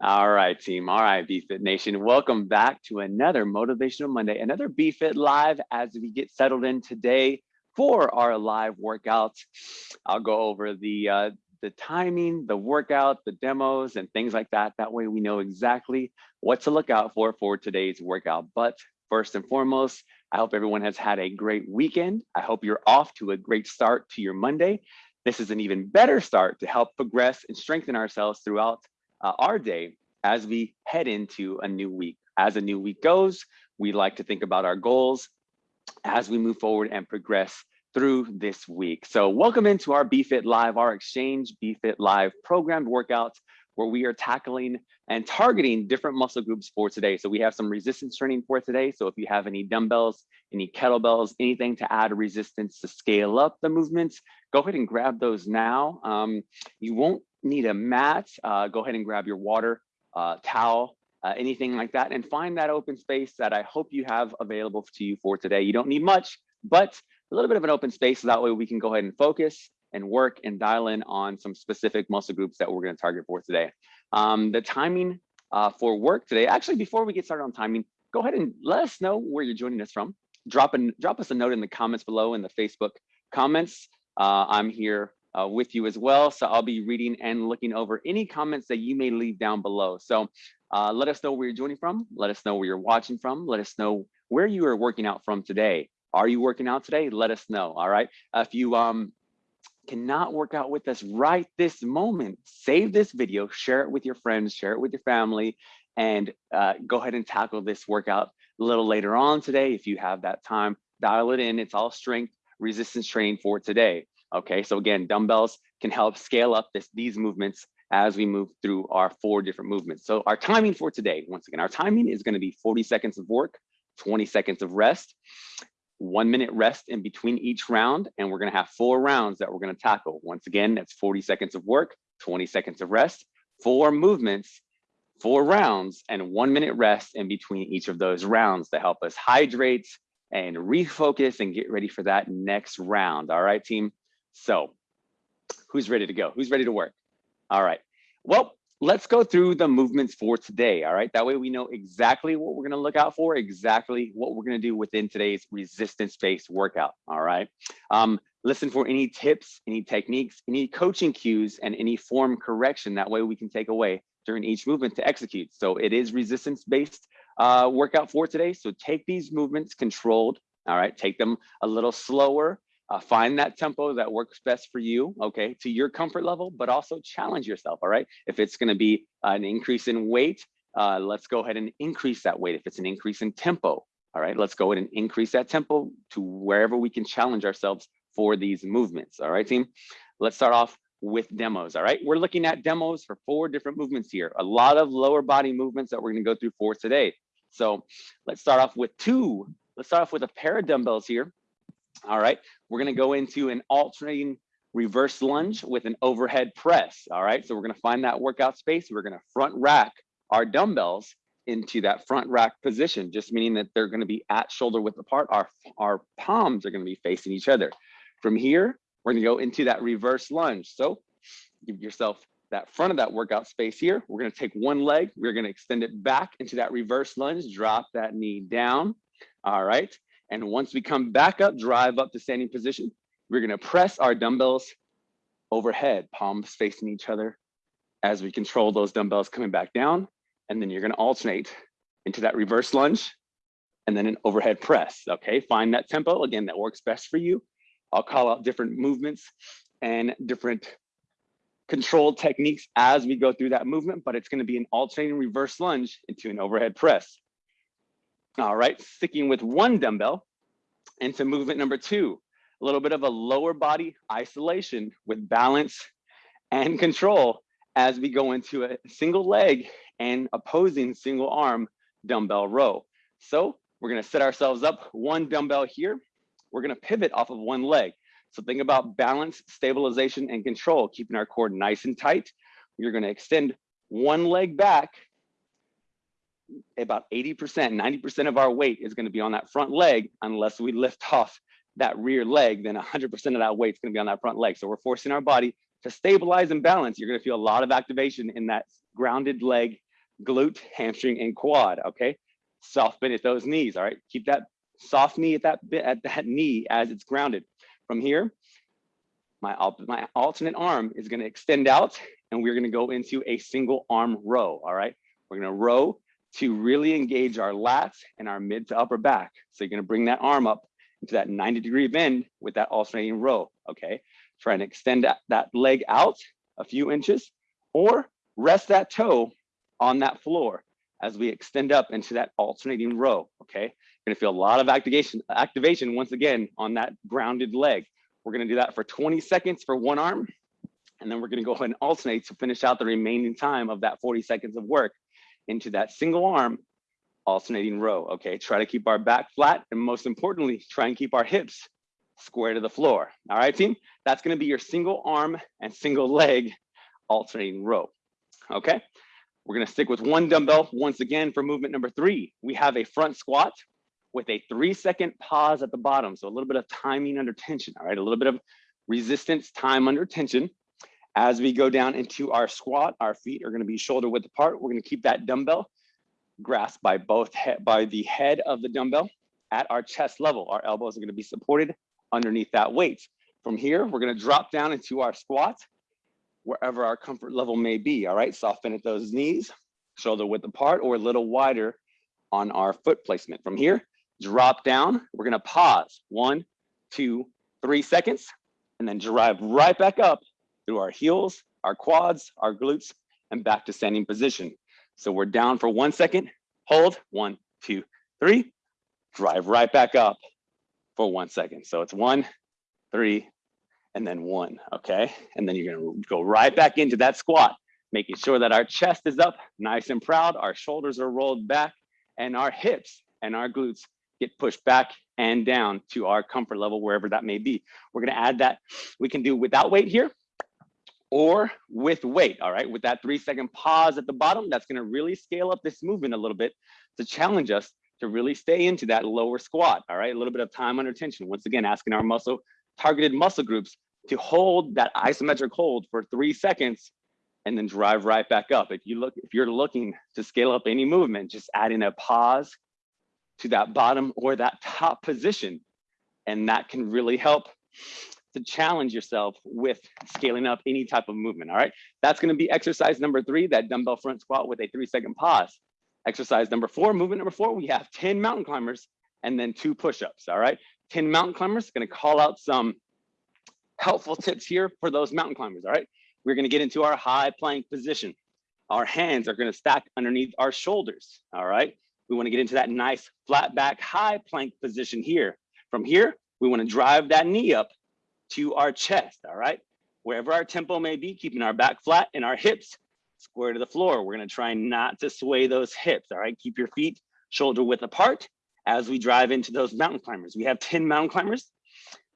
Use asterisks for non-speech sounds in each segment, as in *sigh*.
All right, team. All right, BFit Nation. Welcome back to another Motivational Monday, another BFit Live as we get settled in today for our live workouts. I'll go over the uh, the timing, the workout, the demos, and things like that. That way we know exactly what to look out for for today's workout. But first and foremost, I hope everyone has had a great weekend. I hope you're off to a great start to your Monday. This is an even better start to help progress and strengthen ourselves throughout uh, our day as we head into a new week. As a new week goes, we like to think about our goals as we move forward and progress through this week. So welcome into our BFit Live, our Exchange BFit Live programmed workouts where we are tackling and targeting different muscle groups for today. So we have some resistance training for today. So if you have any dumbbells, any kettlebells, anything to add resistance to scale up the movements, go ahead and grab those now. Um, you won't need a mat, uh, go ahead and grab your water, uh, towel, uh, anything like that, and find that open space that I hope you have available to you for today. You don't need much, but a little bit of an open space. So that way we can go ahead and focus and work and dial in on some specific muscle groups that we're gonna target for today. Um, the timing uh, for work today, actually, before we get started on timing, go ahead and let us know where you're joining us from. Drop, a, drop us a note in the comments below in the Facebook comments. Uh, I'm here uh, with you as well. So I'll be reading and looking over any comments that you may leave down below. So uh, let us know where you're joining from. Let us know where you're watching from. Let us know where you are working out from today. Are you working out today? Let us know. All right. If you um, cannot work out with us right this moment, save this video, share it with your friends, share it with your family, and uh, go ahead and tackle this workout a little later on today if you have that time. Dial it in. It's all strength resistance training for today. Okay, so again, dumbbells can help scale up this, these movements as we move through our four different movements. So our timing for today, once again, our timing is gonna be 40 seconds of work, 20 seconds of rest, one minute rest in between each round, and we're gonna have four rounds that we're gonna tackle. Once again, that's 40 seconds of work, 20 seconds of rest, four movements, four rounds, and one minute rest in between each of those rounds to help us hydrate and refocus and get ready for that next round. All right, team? So who's ready to go? Who's ready to work? All right. Well, let's go through the movements for today. All right. That way we know exactly what we're going to look out for, exactly what we're going to do within today's resistance based workout. All right. Um, listen for any tips, any techniques, any coaching cues, and any form correction. That way we can take away during each movement to execute. So it is resistance based uh, workout for today. So take these movements controlled. All right. Take them a little slower uh, find that tempo that works best for you, okay, to your comfort level, but also challenge yourself, all right? If it's gonna be an increase in weight, uh, let's go ahead and increase that weight. If it's an increase in tempo, all right, let's go ahead and increase that tempo to wherever we can challenge ourselves for these movements, all right, team? Let's start off with demos, all right? We're looking at demos for four different movements here, a lot of lower body movements that we're gonna go through for today. So let's start off with two. Let's start off with a pair of dumbbells here. All right, we're gonna go into an alternating reverse lunge with an overhead press. All right, so we're gonna find that workout space. We're gonna front rack our dumbbells into that front rack position, just meaning that they're gonna be at shoulder width apart. Our, our palms are gonna be facing each other. From here, we're gonna go into that reverse lunge. So give yourself that front of that workout space here. We're gonna take one leg, we're gonna extend it back into that reverse lunge, drop that knee down. All right, and once we come back up, drive up to standing position, we're gonna press our dumbbells overhead, palms facing each other as we control those dumbbells coming back down. And then you're gonna alternate into that reverse lunge and then an overhead press, okay? Find that tempo, again, that works best for you. I'll call out different movements and different controlled techniques as we go through that movement, but it's gonna be an alternating reverse lunge into an overhead press. All right, sticking with one dumbbell into movement number two, a little bit of a lower body isolation with balance and control as we go into a single leg and opposing single arm dumbbell row. So we're gonna set ourselves up one dumbbell here. We're gonna pivot off of one leg. So think about balance, stabilization, and control, keeping our core nice and tight. You're gonna extend one leg back about 80%, 90% of our weight is gonna be on that front leg unless we lift off that rear leg, then 100% of that weight is gonna be on that front leg. So we're forcing our body to stabilize and balance. You're gonna feel a lot of activation in that grounded leg glute, hamstring, and quad, okay? Soft bend at those knees, all right? Keep that soft knee at that bit at that knee as it's grounded. From here, my, my alternate arm is gonna extend out and we're gonna go into a single arm row, all right? We're gonna row to really engage our lats and our mid to upper back. So you're gonna bring that arm up into that 90 degree bend with that alternating row, okay? Try and extend that, that leg out a few inches or rest that toe on that floor as we extend up into that alternating row, okay? You're gonna feel a lot of activation, activation once again on that grounded leg. We're gonna do that for 20 seconds for one arm, and then we're gonna go ahead and alternate to finish out the remaining time of that 40 seconds of work into that single arm alternating row, okay? Try to keep our back flat, and most importantly, try and keep our hips square to the floor. All right, team? That's gonna be your single arm and single leg alternating row, okay? We're gonna stick with one dumbbell once again for movement number three. We have a front squat with a three second pause at the bottom. So a little bit of timing under tension, all right? A little bit of resistance time under tension. As we go down into our squat, our feet are gonna be shoulder width apart. We're gonna keep that dumbbell grasped by both by the head of the dumbbell at our chest level. Our elbows are gonna be supported underneath that weight. From here, we're gonna drop down into our squat wherever our comfort level may be, all right? Soften at those knees, shoulder width apart or a little wider on our foot placement. From here, drop down, we're gonna pause, one, two, three seconds, and then drive right back up through our heels, our quads, our glutes, and back to standing position. So we're down for one second, hold, one, two, three, drive right back up for one second. So it's one, three, and then one, okay? And then you're gonna go right back into that squat, making sure that our chest is up, nice and proud, our shoulders are rolled back, and our hips and our glutes get pushed back and down to our comfort level, wherever that may be. We're gonna add that, we can do without weight here, or with weight, all right? With that three second pause at the bottom, that's gonna really scale up this movement a little bit to challenge us to really stay into that lower squat, all right? A little bit of time under tension. Once again, asking our muscle, targeted muscle groups to hold that isometric hold for three seconds and then drive right back up. If you look, if you're looking to scale up any movement, just add in a pause to that bottom or that top position. And that can really help to challenge yourself with scaling up any type of movement, all right? That's gonna be exercise number three, that dumbbell front squat with a three second pause. Exercise number four, movement number four, we have 10 mountain climbers and then two push-ups, all right? 10 mountain climbers, gonna call out some helpful tips here for those mountain climbers, all right? We're gonna get into our high plank position. Our hands are gonna stack underneath our shoulders, all right? We wanna get into that nice flat back high plank position here. From here, we wanna drive that knee up to our chest, all right? Wherever our tempo may be, keeping our back flat and our hips square to the floor. We're gonna try not to sway those hips, all right? Keep your feet shoulder width apart as we drive into those mountain climbers. We have 10 mountain climbers.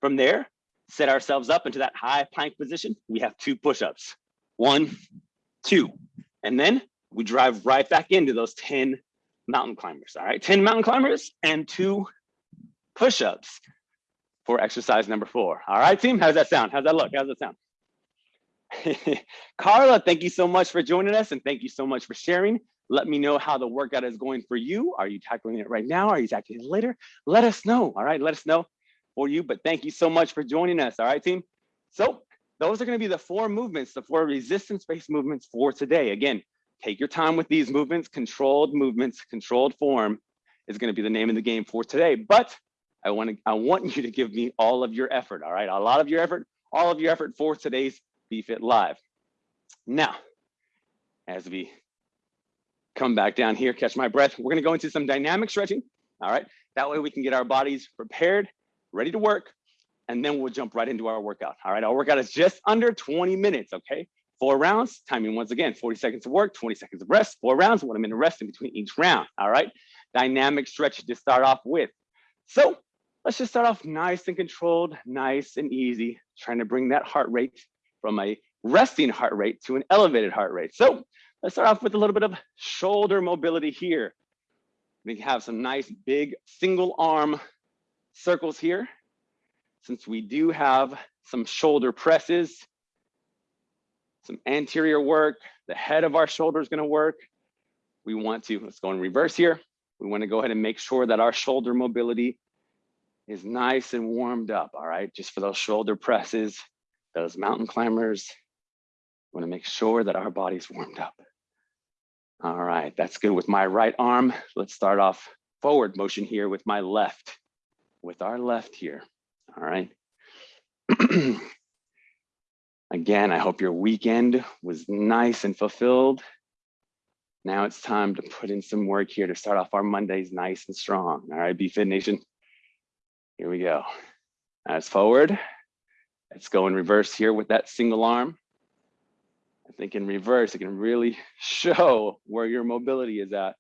From there, set ourselves up into that high plank position. We have two push-ups, one, two, and then we drive right back into those 10 mountain climbers, all right? 10 mountain climbers and two push-ups for exercise number four. All right, team, how's that sound? How's that look? How's that sound? *laughs* Carla, thank you so much for joining us and thank you so much for sharing. Let me know how the workout is going for you. Are you tackling it right now? Are you tackling it later? Let us know, all right? Let us know for you, but thank you so much for joining us, all right, team? So those are gonna be the four movements, the four resistance-based movements for today. Again, take your time with these movements, controlled movements, controlled form is gonna be the name of the game for today. But I want to, I want you to give me all of your effort, all right? A lot of your effort, all of your effort for today's BFit Live. Now, as we come back down here, catch my breath, we're gonna go into some dynamic stretching, all right? That way we can get our bodies prepared ready to work, and then we'll jump right into our workout. All right, our workout is just under 20 minutes, okay? Four rounds, timing once again, 40 seconds of work, 20 seconds of rest, four rounds, one minute rest in between each round, all right? Dynamic stretch to start off with. So let's just start off nice and controlled, nice and easy, trying to bring that heart rate from a resting heart rate to an elevated heart rate. So let's start off with a little bit of shoulder mobility here. We have some nice big single arm circles here, since we do have some shoulder presses, some anterior work, the head of our shoulder is gonna work. we want to, let's go in reverse here. We wanna go ahead and make sure that our shoulder mobility is nice and warmed up, all right? Just for those shoulder presses, those mountain climbers, we wanna make sure that our body's warmed up. All right, that's good with my right arm. Let's start off forward motion here with my left, with our left here, all right? *clears throat* Again, I hope your weekend was nice and fulfilled. Now it's time to put in some work here to start off our Mondays nice and strong. All right, BFit Nation. Here we go. As forward. Let's go in reverse here with that single arm. I think in reverse, it can really *laughs* show where your mobility is at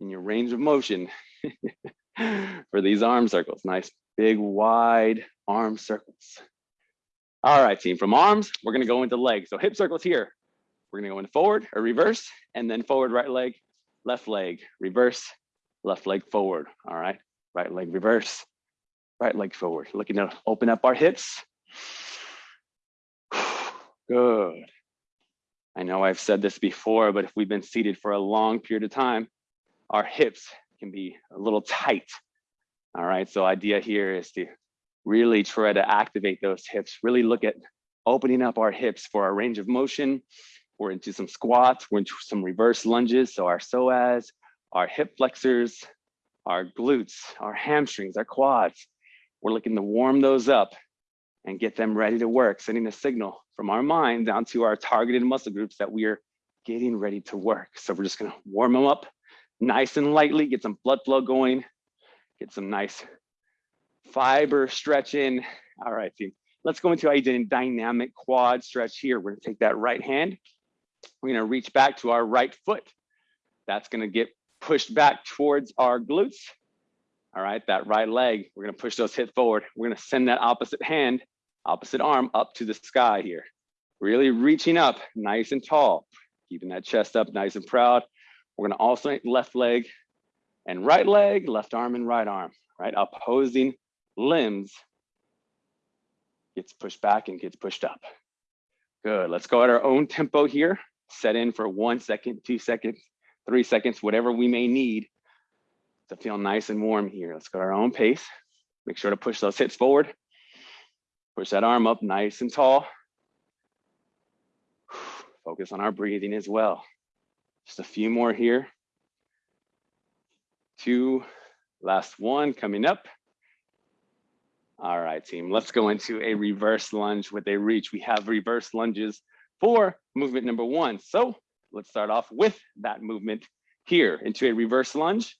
in your range of motion *laughs* for these arm circles. Nice, big, wide arm circles. All right, team, from arms, we're gonna go into legs. So hip circles here. We're gonna go into forward or reverse, and then forward right leg, left leg, reverse, left leg forward. All right, right leg reverse, right leg forward. Looking to open up our hips. *sighs* Good. I know I've said this before, but if we've been seated for a long period of time, our hips can be a little tight. All right, so idea here is to really try to activate those hips, really look at opening up our hips for our range of motion. We're into some squats, we're into some reverse lunges. So our psoas, our hip flexors, our glutes, our hamstrings, our quads. We're looking to warm those up and get them ready to work, sending a signal from our mind down to our targeted muscle groups that we are getting ready to work. So we're just gonna warm them up nice and lightly, get some blood flow going, get some nice fiber stretch in. All right, team. Let's go into a dynamic quad stretch here. We're gonna take that right hand. We're gonna reach back to our right foot. That's gonna get pushed back towards our glutes. All right, that right leg, we're gonna push those hips forward. We're gonna send that opposite hand, opposite arm up to the sky here. Really reaching up nice and tall, keeping that chest up nice and proud. We're gonna alternate left leg and right leg, left arm and right arm, right? Opposing limbs gets pushed back and gets pushed up. Good, let's go at our own tempo here. Set in for one second, two seconds, three seconds, whatever we may need to feel nice and warm here. Let's go at our own pace. Make sure to push those hips forward. Push that arm up nice and tall. Focus on our breathing as well. Just a few more here. Two, last one coming up. All right, team, let's go into a reverse lunge with a reach. We have reverse lunges for movement number one. So let's start off with that movement here into a reverse lunge.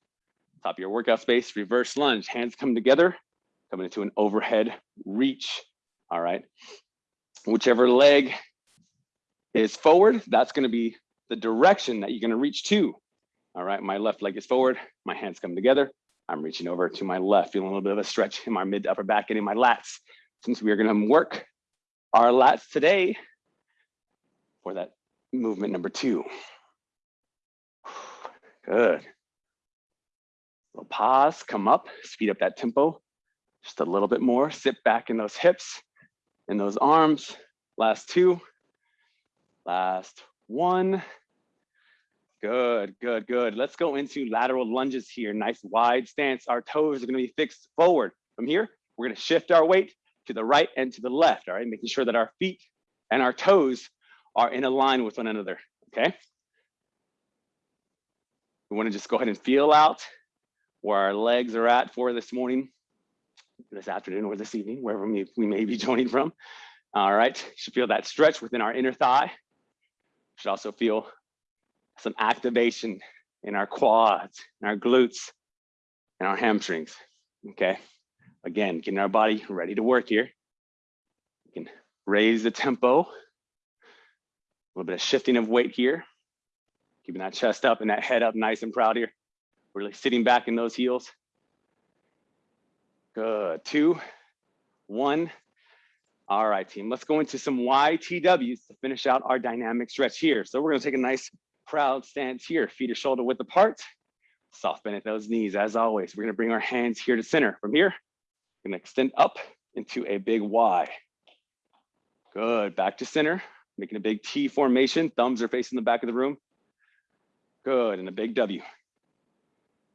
Top of your workout space, reverse lunge, hands come together, coming into an overhead reach. All right, whichever leg is forward, that's gonna be the direction that you're gonna reach to. All right, my left leg is forward, my hands come together, I'm reaching over to my left, feeling a little bit of a stretch in my mid upper back and in my lats. Since we are gonna work our lats today for that movement number two. *sighs* Good. Little pause, come up, speed up that tempo just a little bit more. Sit back in those hips and those arms. Last two, last one. Good, good, good. Let's go into lateral lunges here. Nice wide stance. Our toes are gonna be fixed forward. From here, we're gonna shift our weight to the right and to the left, all right? Making sure that our feet and our toes are in a line with one another, okay? We wanna just go ahead and feel out where our legs are at for this morning, this afternoon or this evening, wherever we, we may be *laughs* joining from. All right, you should feel that stretch within our inner thigh. You Should also feel some activation in our quads, and our glutes, and our hamstrings, okay? Again, getting our body ready to work here. We can raise the tempo, a little bit of shifting of weight here, keeping that chest up and that head up nice and proud here. Really sitting back in those heels. Good, two, one. All right, team, let's go into some YTWs to finish out our dynamic stretch here. So we're gonna take a nice proud stance here, feet are shoulder width apart, soft bend at those knees. As always, we're gonna bring our hands here to center. From here, we're gonna extend up into a big Y. Good, back to center, making a big T formation. Thumbs are facing the back of the room. Good, and a big W.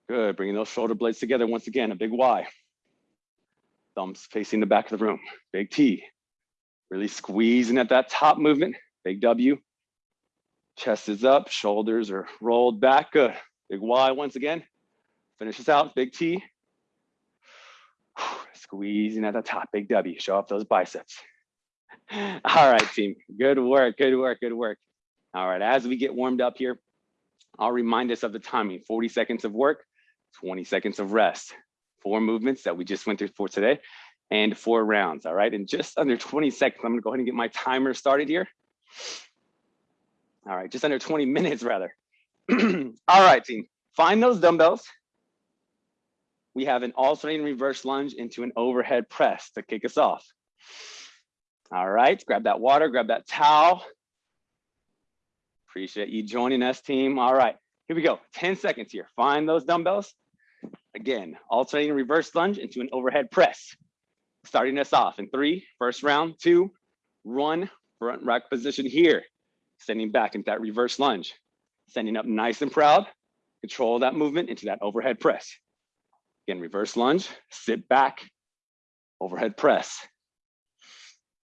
Good, bringing those shoulder blades together once again, a big Y. Thumbs facing the back of the room, big T. Really squeezing at that top movement, big W. Chest is up, shoulders are rolled back, good. Big Y once again. Finish this out, big T. Squeezing at the top, big W, show off those biceps. *laughs* All right, team, good work, good work, good work. All right, as we get warmed up here, I'll remind us of the timing, 40 seconds of work, 20 seconds of rest. Four movements that we just went through for today and four rounds, all right? In just under 20 seconds, I'm gonna go ahead and get my timer started here. All right, just under 20 minutes rather. *clears throat* all right, team, find those dumbbells. We have an alternating reverse lunge into an overhead press to kick us off. All right, grab that water, grab that towel. Appreciate you joining us, team. All right, here we go. 10 seconds here. Find those dumbbells. Again, alternating reverse lunge into an overhead press. Starting us off in three, first round, two, run, front rack position here. Sending back into that reverse lunge. Sending up nice and proud. Control that movement into that overhead press. Again, reverse lunge, sit back, overhead press.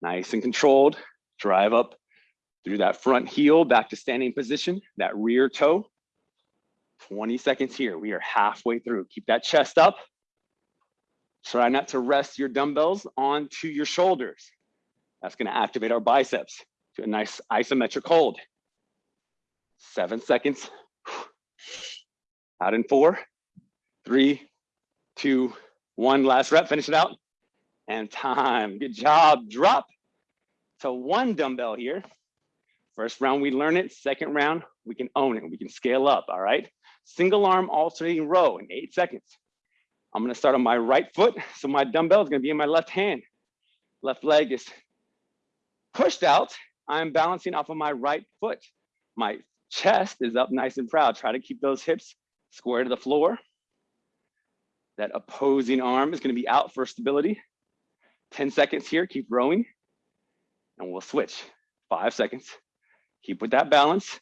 Nice and controlled. Drive up through that front heel back to standing position, that rear toe. 20 seconds here. We are halfway through. Keep that chest up. Try not to rest your dumbbells onto your shoulders. That's going to activate our biceps to a nice isometric hold. Seven seconds. Out in four, three, two, one. Last rep. Finish it out. And time. Good job. Drop. So one dumbbell here. First round, we learn it. Second round, we can own it. We can scale up, all right? Single arm alternating row in eight seconds. I'm gonna start on my right foot. So my dumbbell is gonna be in my left hand. Left leg is pushed out. I'm balancing off of my right foot. My chest is up nice and proud. Try to keep those hips square to the floor. That opposing arm is gonna be out for stability. 10 seconds here, keep rowing and we'll switch. Five seconds. Keep with that balance.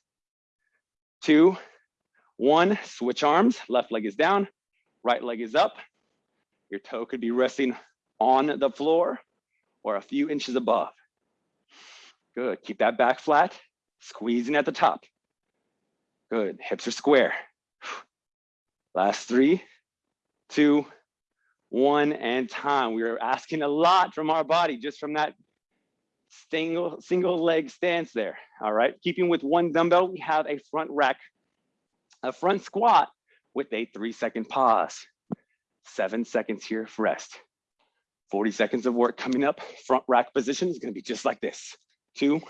Two, one, switch arms. Left leg is down, right leg is up. Your toe could be resting on the floor or a few inches above. Good, keep that back flat, squeezing at the top. Good, hips are square. Last three, two, one, and time. We are asking a lot from our body just from that single, single leg stance there. All right, keeping with one dumbbell, we have a front rack, a front squat with a three second pause. Seven seconds here for rest. 40 seconds of work coming up. Front rack position is gonna be just like this. Two,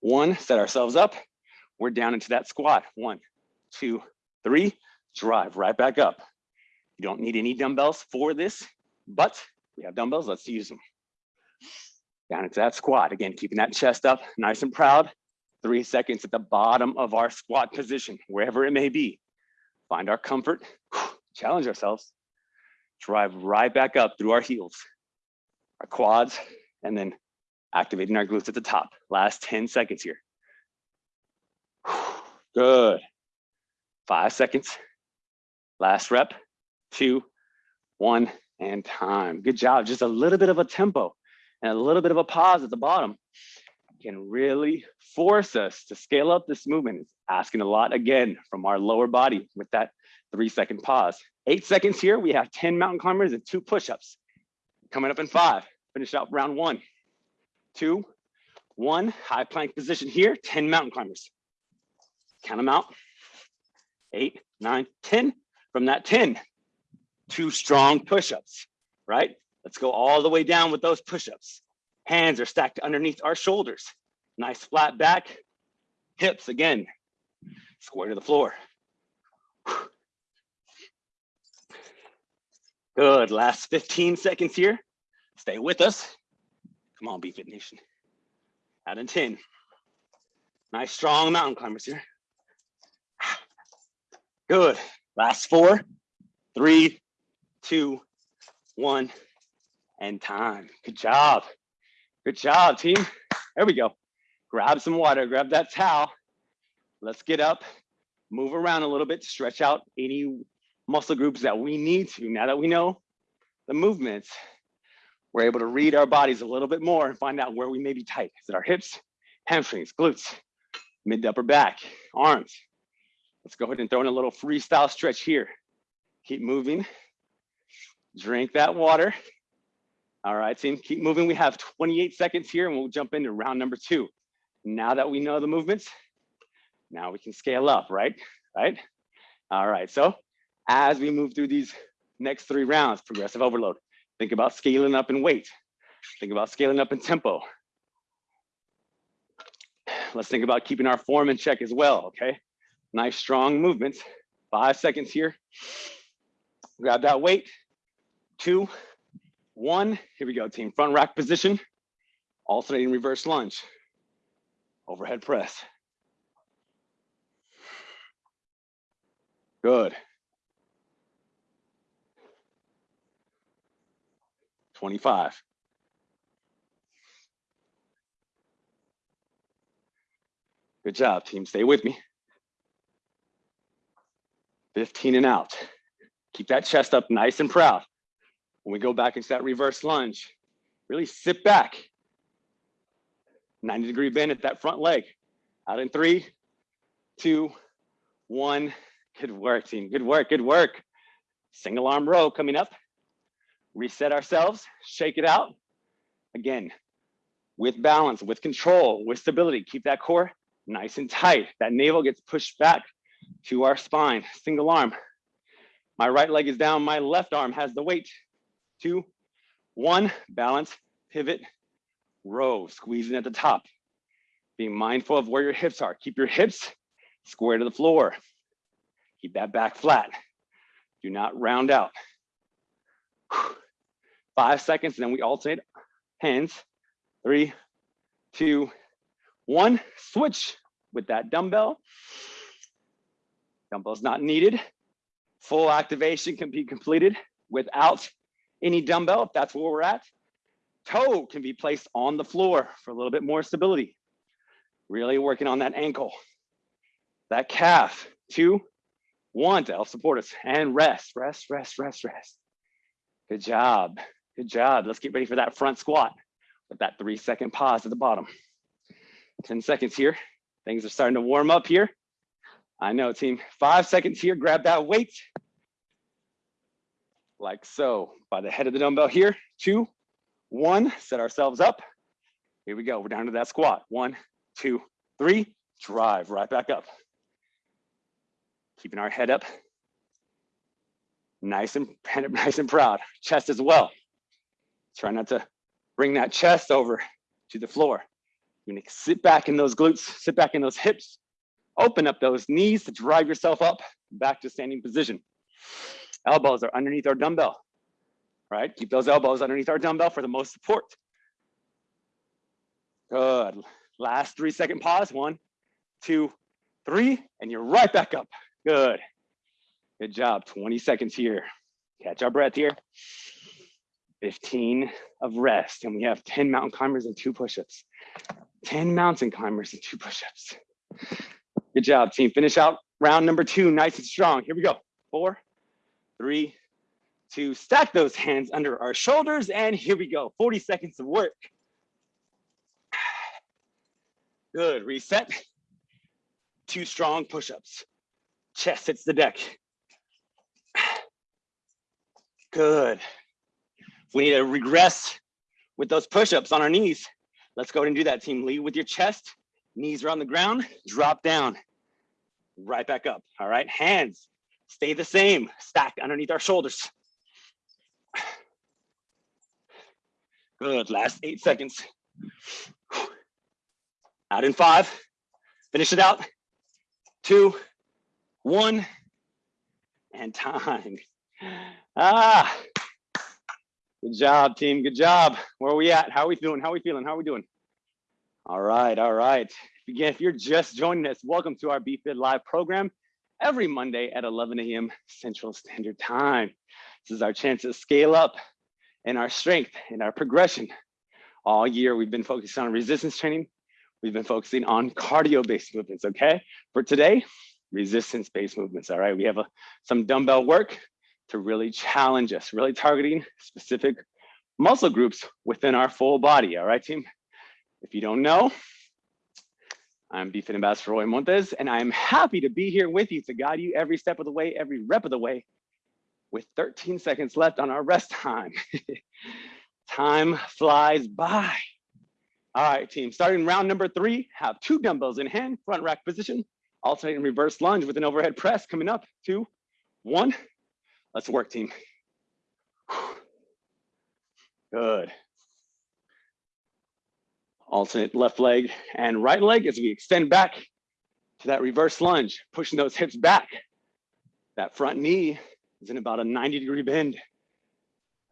one, set ourselves up. We're down into that squat. One, two, three, drive right back up. You don't need any dumbbells for this, but we have dumbbells, let's use them down into that squat. Again, keeping that chest up nice and proud. Three seconds at the bottom of our squat position, wherever it may be. Find our comfort, challenge ourselves, drive right back up through our heels, our quads, and then activating our glutes at the top. Last 10 seconds here. Good. Five seconds. Last rep, two, one, and time. Good job. Just a little bit of a tempo and a little bit of a pause at the bottom can really force us to scale up this movement. It's asking a lot again from our lower body with that three second pause. Eight seconds here, we have 10 mountain climbers and two push-ups. Coming up in five, finish out round one, two, one, high plank position here, 10 mountain climbers. Count them out, eight, nine, 10. From that 10, two strong push-ups, right? Let's go all the way down with those push-ups. Hands are stacked underneath our shoulders. Nice flat back. Hips again, square to the floor. Good, last 15 seconds here. Stay with us. Come on, BFit Nation. Out in 10. Nice strong mountain climbers here. Good, last four, three, two, one and time. Good job. Good job, team. There we go. Grab some water, grab that towel. Let's get up move around a little bit, stretch out any muscle groups that we need to. Now that we know the movements, we're able to read our bodies a little bit more and find out where we may be tight. Is it our hips, hamstrings, glutes, mid upper back, arms? Let's go ahead and throw in a little freestyle stretch here. Keep moving. Drink that water. All right, team, keep moving. We have 28 seconds here and we'll jump into round number two. Now that we know the movements, now we can scale up, right? Right? All right, so as we move through these next three rounds, progressive overload, think about scaling up in weight. Think about scaling up in tempo. Let's think about keeping our form in check as well, okay? Nice strong movements. Five seconds here. Grab that weight. Two, one. Here we go, team. Front rack position. Alternating reverse lunge. Overhead press. Good. 25. Good job, team. Stay with me. 15 and out. Keep that chest up nice and proud. When we go back into that reverse lunge, really sit back. 90 degree bend at that front leg. Out in three, two, one. Good work, team. Good work, good work. Single arm row coming up. Reset ourselves, shake it out. Again, with balance, with control, with stability. Keep that core nice and tight. That navel gets pushed back to our spine. Single arm. My right leg is down. My left arm has the weight. Two, one, balance, pivot, row, squeezing at the top. Being mindful of where your hips are. Keep your hips square to the floor. Keep that back flat. Do not round out. Five seconds, and then we alternate hands. Three, two, one. Switch with that dumbbell. Dumbbell's not needed. Full activation can be completed without any dumbbell, if that's where we're at. Toe can be placed on the floor for a little bit more stability. Really working on that ankle. That calf, two, one to help support us. And rest, rest, rest, rest, rest. Good job, good job. Let's get ready for that front squat with that three second pause at the bottom. 10 seconds here. Things are starting to warm up here. I know team, five seconds here, grab that weight. Like so, by the head of the dumbbell here, two, one, set ourselves up. Here we go, we're down to that squat. One, two, three, drive right back up. Keeping our head up. Nice *laughs* and, nice and proud. Chest as well. Try not to bring that chest over to the floor. You're gonna sit back in those glutes, sit back in those hips, Open up those knees to drive yourself up back to standing position. Elbows are underneath our dumbbell, right? Keep those elbows underneath our dumbbell for the most support. Good. Last three second pause. One, two, three, and you're right back up. Good. Good job. 20 seconds here. Catch our breath here. 15 of rest. And we have 10 mountain climbers and two push-ups. 10 mountain climbers and two push-ups. Good job, team. Finish out round number two, nice and strong. Here we go. Four, three, two. Stack those hands under our shoulders, and here we go. 40 seconds of work. Good, reset. Two strong push-ups. Chest hits the deck. Good. We need to regress with those push-ups on our knees, let's go ahead and do that, team. Lead with your chest, knees are on the ground, drop down right back up. All right, hands stay the same, stack underneath our shoulders. Good, last eight seconds. Out in five, finish it out. Two, one, and time. Ah, good job, team, good job. Where are we at? How are we doing? How are we feeling? How are we doing? All right, all right. Again, if you're just joining us, welcome to our BFit Live program every Monday at 11 a.m. Central Standard Time. This is our chance to scale up in our strength and our progression. All year, we've been focused on resistance training. We've been focusing on cardio-based movements, okay? For today, resistance-based movements, all right? We have a, some dumbbell work to really challenge us, really targeting specific muscle groups within our full body, all right, team? If you don't know, I'm BFit Ambassador Roy Montes, and I'm happy to be here with you to guide you every step of the way, every rep of the way, with 13 seconds left on our rest time. *laughs* time flies by. All right, team, starting round number three, have two dumbbells in hand, front rack position, alternating reverse lunge with an overhead press coming up, two, one. Let's work, team. Good. Alternate left leg and right leg as we extend back to that reverse lunge, pushing those hips back. That front knee is in about a 90 degree bend.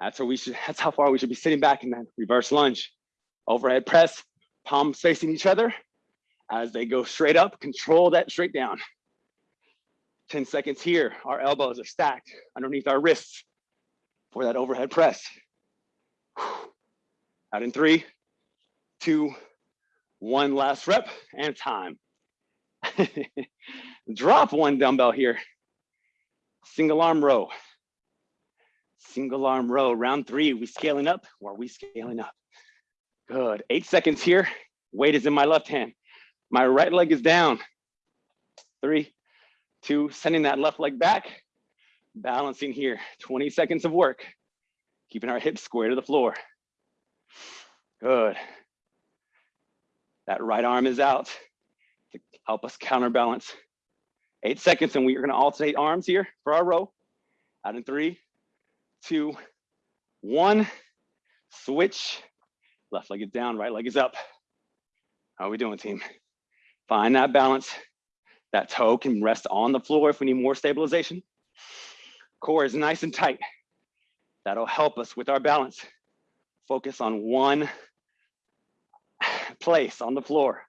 That's where we should, that's how far we should be sitting back in that reverse lunge. Overhead press, palms facing each other. As they go straight up, control that straight down. 10 seconds here, our elbows are stacked underneath our wrists for that overhead press. Out in three, two, one last rep and time. *laughs* Drop one dumbbell here. Single arm row. Single arm row, round three, we scaling up or are we scaling up? Good, eight seconds here. Weight is in my left hand. My right leg is down. Three, two, sending that left leg back. Balancing here, 20 seconds of work. Keeping our hips square to the floor. Good. That right arm is out to help us counterbalance. Eight seconds and we are gonna alternate arms here for our row. Out in three, two, one. Switch. Left leg is down, right leg is up. How are we doing, team? Find that balance. That toe can rest on the floor if we need more stabilization. Core is nice and tight. That'll help us with our balance. Focus on one place on the floor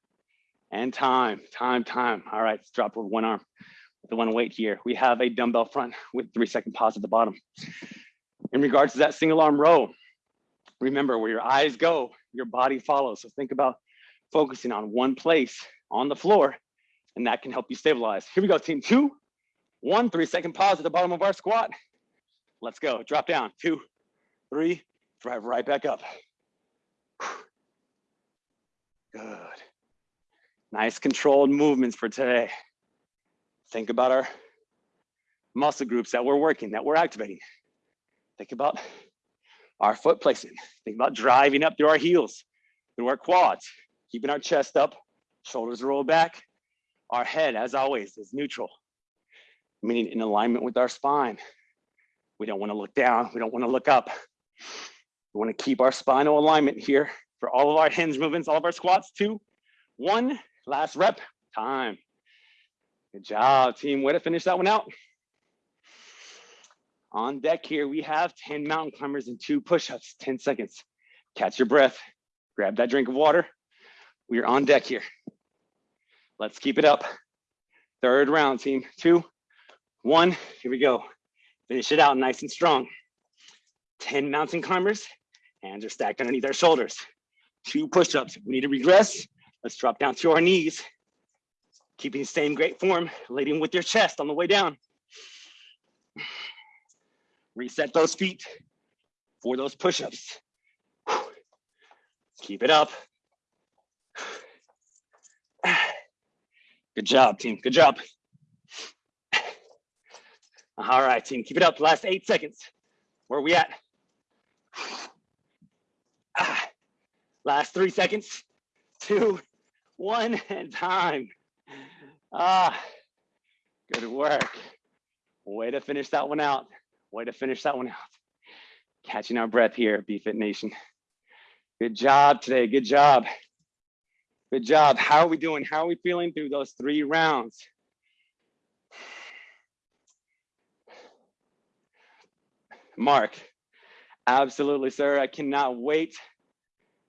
and time, time, time. All right, let's drop with one arm, with the one weight here. We have a dumbbell front with three second pause at the bottom. In regards to that single arm row, remember where your eyes go, your body follows. So think about focusing on one place on the floor and that can help you stabilize. Here we go, team two, one, three second pause at the bottom of our squat. Let's go, drop down, two, three, drive right back up. Good. Nice controlled movements for today. Think about our muscle groups that we're working, that we're activating. Think about our foot placement. Think about driving up through our heels, through our quads, keeping our chest up, shoulders roll back. Our head, as always, is neutral, meaning in alignment with our spine. We don't want to look down. We don't want to look up. We want to keep our spinal alignment here for all of our *laughs* hinge movements, all of our squats. Two, one, last rep, time. Good job, team. Way to finish that one out. On deck here, we have 10 mountain climbers and two push-ups, 10 seconds. Catch your breath, grab that drink of water. We are on deck here. Let's keep it up. Third round, team. Two, one, here we go. Finish it out nice and strong. 10 mountain climbers, hands are stacked underneath our shoulders. Two push-ups. We need to regress. Let's drop down to our knees. Keeping the same great form, leading with your chest on the way down. Reset those feet for those push-ups. Keep it up. Good job, team. Good job. All right, team. Keep it up. Last eight seconds. Where are we at? Last three seconds. Two, one, *laughs* and time. Ah, good work. Way to finish that one out. Way to finish that one out. Catching our breath here, BFit Nation. Good job today. Good job. Good job. How are we doing? How are we feeling through those three rounds? Mark, absolutely, sir. I cannot wait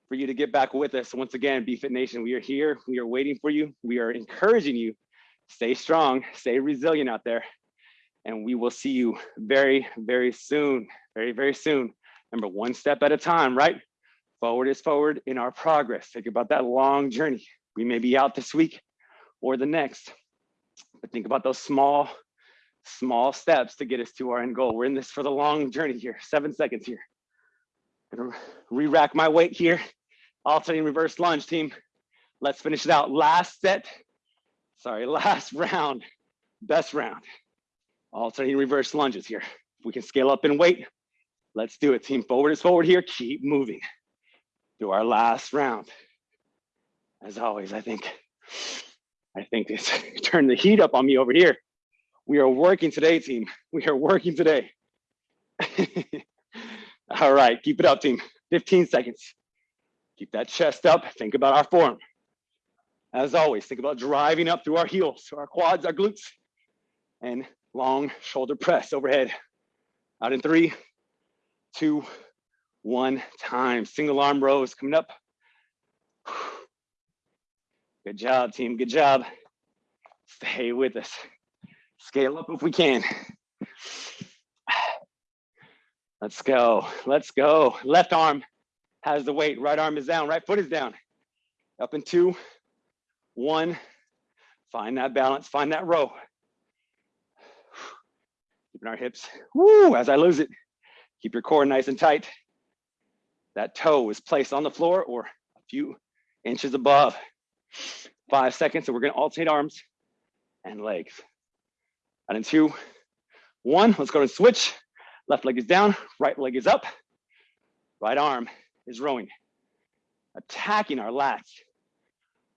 for you to get back with us. Once again, BFit Nation, we are here. We are waiting for you. We are encouraging you. Stay strong, stay resilient out there and we will see you very, very soon, very, very soon. Remember, one step at a time, right? Forward is forward in our progress. Think about that long journey. We may be out this week or the next, but But think about those small, small steps to get us to our end goal. We're in this for the long journey here, seven seconds here. Gonna re-rack my weight here. Alternating reverse lunge team. Let's finish it out. Last set, sorry, *laughs* last round, best round. Alternating reverse lunges here. If we can scale up in weight, let's do it. Team forward is forward here. Keep moving to our last round. As always, I think, I think it's *laughs* turned the heat up on me over here. We are working today, team. We are working today. *laughs* All right, keep it up, team. 15 seconds. Keep that chest up. Think about our form. As always, think about driving up through our heels, our quads, our glutes, and long shoulder press overhead. Out in three, two, one time. Single arm rows coming up. Good job, team. Good job. Stay with us. Scale up if we can. Let's go. Let's go. Left arm has the weight. Right arm is down. Right foot is down. Up in two, one. Find that balance. Find that row. Keeping our hips. Woo! As I lose it, keep your core nice and tight. That toe is placed on the floor or a few inches above. Five seconds, and we're gonna alternate arms and legs. And in two, one, let's go and switch. Left leg is down, right leg is up. Right arm is rowing. Attacking our lats.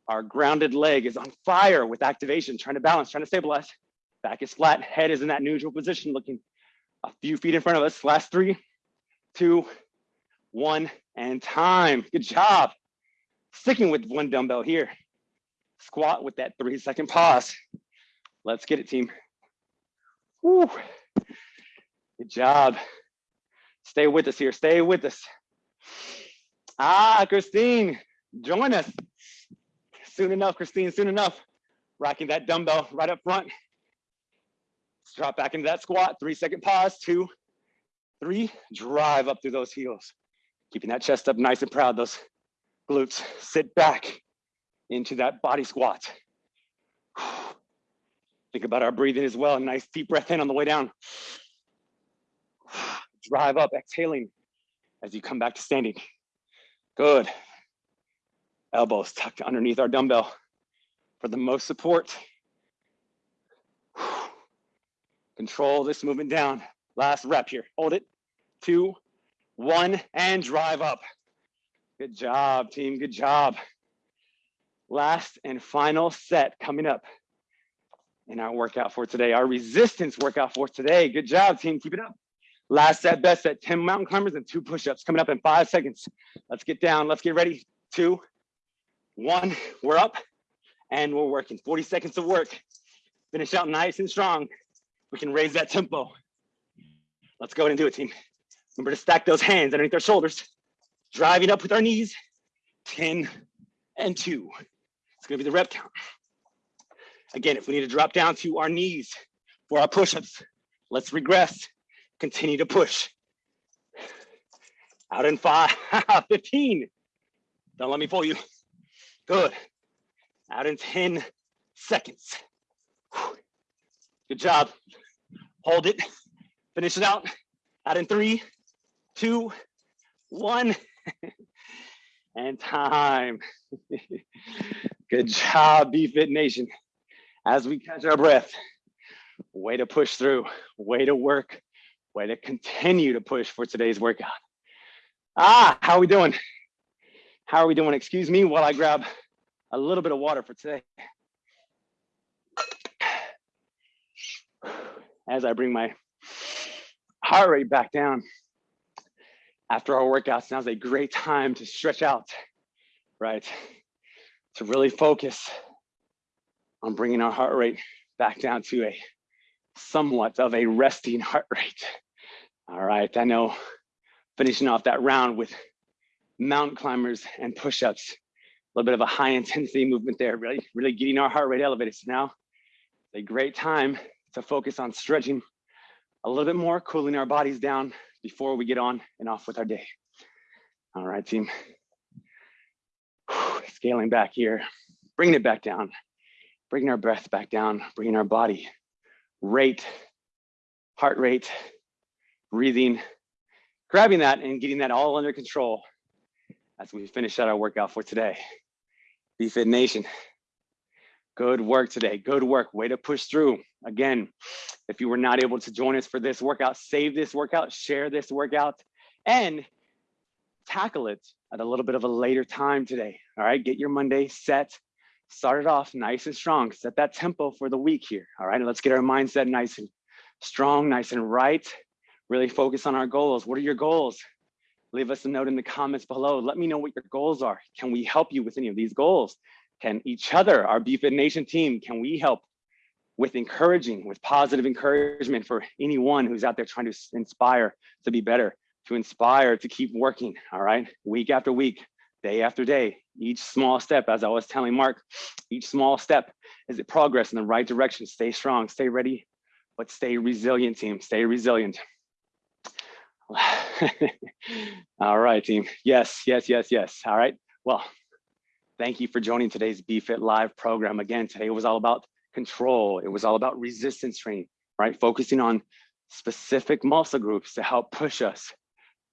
Our grounded leg is on fire with activation, trying to balance, trying to stabilize. Back is flat, head is in that neutral position, looking a few feet in front of us. Last three, two, one, and time. Good job. Sticking with one dumbbell here. Squat with that three second pause. Let's get it, team. Woo. Good job. Stay with us here. Stay with us. Ah, Christine, join us. Soon enough, Christine, soon enough. Rocking that dumbbell right up front. Let's drop back into that squat. Three second pause. Two, three. Drive up through those heels. Keeping that chest up nice and proud. Those glutes. Sit back into that body squat. *sighs* Think about our breathing as well. Nice deep breath in on the way down *sighs* drive up, exhaling as you come back to standing. Good. Elbows tucked underneath our dumbbell for the most support. Control this movement down. Last rep here. Hold it. Two, one, and drive up. Good job, team. Good job. Last and final set coming up in our workout for today, our resistance workout for today. Good job, team. Keep it up. Last set, best set, 10 mountain climbers and two push-ups coming up in five seconds. Let's get down, let's get ready. Two, one, we're up and we're working. 40 seconds of work. Finish out nice and strong. We can raise that tempo. Let's go ahead and do it, team. Remember to stack those hands underneath our shoulders. Driving up with our knees. 10 and two. It's gonna be the rep count. Again, if we need to drop down to our knees for our push-ups, let's regress Continue to push. Out in five, *laughs* 15. Don't let me pull you. Good. Out in 10 seconds. Good job. Hold it. Finish it out. Out in three, two, one. *laughs* and time. *laughs* Good job, BFit Nation. As we catch our breath, way to push through, way to work way to continue to push for today's workout. Ah, how are we doing? How are we doing? Excuse me while I grab a little bit of water for today. As I bring my heart rate back down after our workouts, now's a great time to stretch out, right? To really focus on bringing our heart rate back down to a somewhat of a resting heart rate. All right, I know finishing off that round with mountain climbers and push-ups, a little bit of a high intensity movement there, really, really getting our heart rate elevated. So now it's a great time to focus on stretching a little bit more, cooling our bodies down before we get on and off with our day. All right, team. Scaling back here, bringing it back down. bringing our breath back down, bringing our body rate, heart rate, breathing, grabbing that and getting that all under control as we finish out our workout for today. BFit Nation, good work today, good work, way to push through. Again, if you were not able to join us for this workout, save this workout, share this workout, and tackle it at a little bit of a later time today. All right, get your Monday set, start it off nice and strong, set that tempo for the week here. All right, let's get our mindset nice and strong, nice and right. Really focus on our goals. What are your goals? Leave us a note in the comments below. Let me know what your goals are. Can we help you with any of these goals? Can each other, our BFit Nation team, can we help with encouraging, with positive encouragement for anyone who's out there trying to inspire to be better? to inspire to keep working, all right? Week after week, day after day, each small step, as I was telling Mark, each small step is a progress in the right direction. Stay strong, stay ready, but stay resilient, team, stay resilient. *laughs* all right, team. Yes, yes, yes, yes. All right. Well, thank you for joining today's BFit Live program. Again, today it was all about control. It was all about resistance training, right? Focusing on specific muscle groups to help push us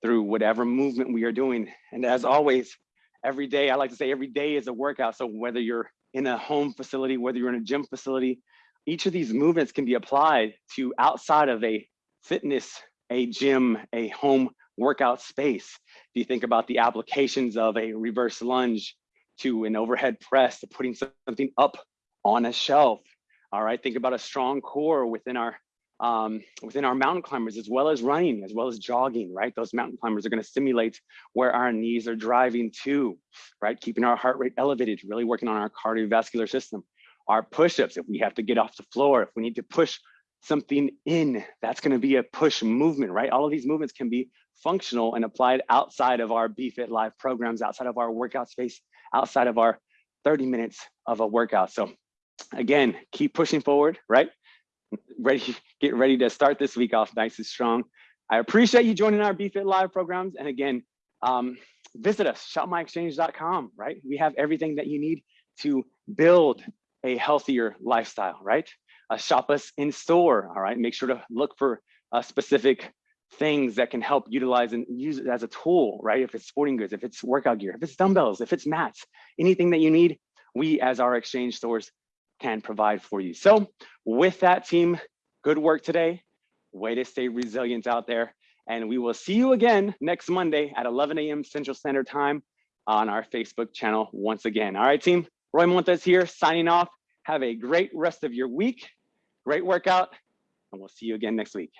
through whatever movement we are doing. And as always, every day, I like to say every day is a workout. So whether you're in a home facility, whether you're in a gym facility, each of these movements can be applied to outside of a fitness, a gym, a home workout space. If you think about the applications of a reverse lunge to an overhead press to putting something up on a shelf. All right, think about a strong core within our um, within our mountain climbers, as well as running, as well as jogging, right? Those mountain climbers are gonna stimulate where our knees are driving to, right? Keeping our heart rate elevated, really working on our cardiovascular system. Our push-ups, if we have to get off the floor, if we need to push something in, that's gonna be a push movement, right? All of these movements can be functional and applied outside of our BFit Live programs, outside of our workout space, outside of our 30 minutes of a workout. So again, keep pushing forward, right? ready, get ready to start this week off nice and strong. I appreciate you joining our BFit Live programs. And again, um, visit us, shopmyexchange.com, right? We have everything that you need to build a healthier lifestyle, right? Uh, shop us in store, all right? Make sure to look for uh, specific things that can help utilize and use it as a tool, right? If it's sporting goods, if it's workout gear, if it's dumbbells, if it's mats, anything that you need, we as our exchange stores can provide for you. So with that team, good work today. Way to stay resilient out there. And we will see you again next Monday at 11 a.m. Central Standard Time on our Facebook channel once again. All right, team. Roy Montes here signing off. Have a great rest of your week. Great workout. And we'll see you again next week.